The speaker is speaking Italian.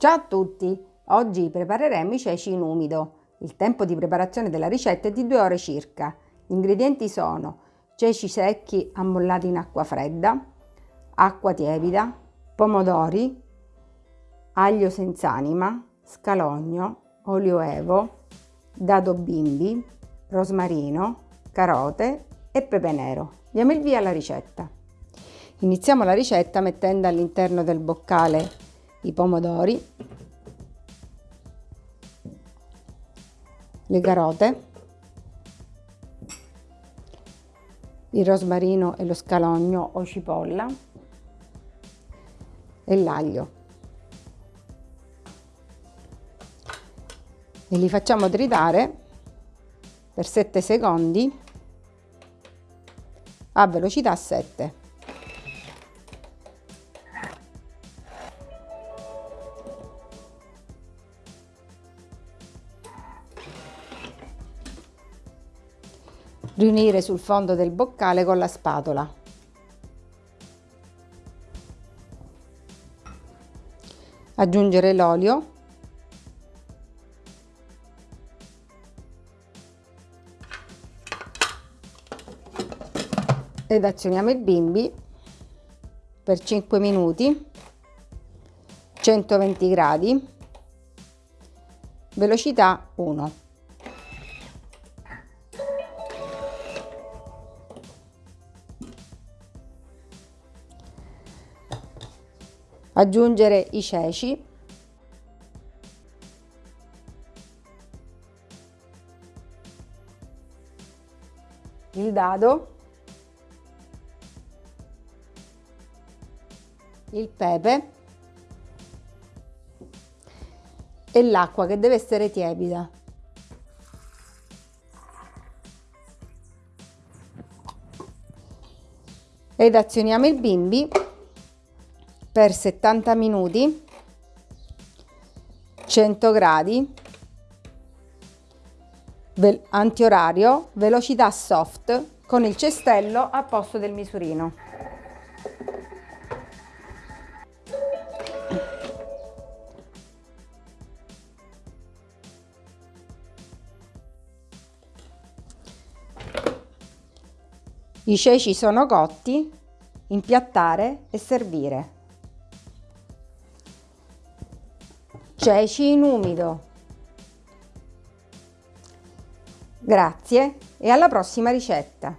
Ciao a tutti! Oggi prepareremo i ceci in umido. Il tempo di preparazione della ricetta è di 2 ore circa. Gli ingredienti sono ceci secchi ammollati in acqua fredda, acqua tiepida, pomodori, aglio senza anima, scalogno, olio evo, dado bimbi, rosmarino, carote e pepe nero. Diamo il via alla ricetta. Iniziamo la ricetta mettendo all'interno del boccale i pomodori, le carote, il rosmarino e lo scalogno o cipolla e l'aglio. E li facciamo tritare per 7 secondi a velocità 7. Riunire sul fondo del boccale con la spatola. Aggiungere l'olio. Ed azioniamo il bimbi per 5 minuti, 120 gradi, velocità 1. Aggiungere i ceci. Il dado. Il pepe. E l'acqua che deve essere tiepida. Ed azioniamo il bimbi per 70 minuti 100 gradi antiorario velocità soft con il cestello a posto del misurino. I ceci sono cotti impiattare e servire ceci in umido. Grazie e alla prossima ricetta!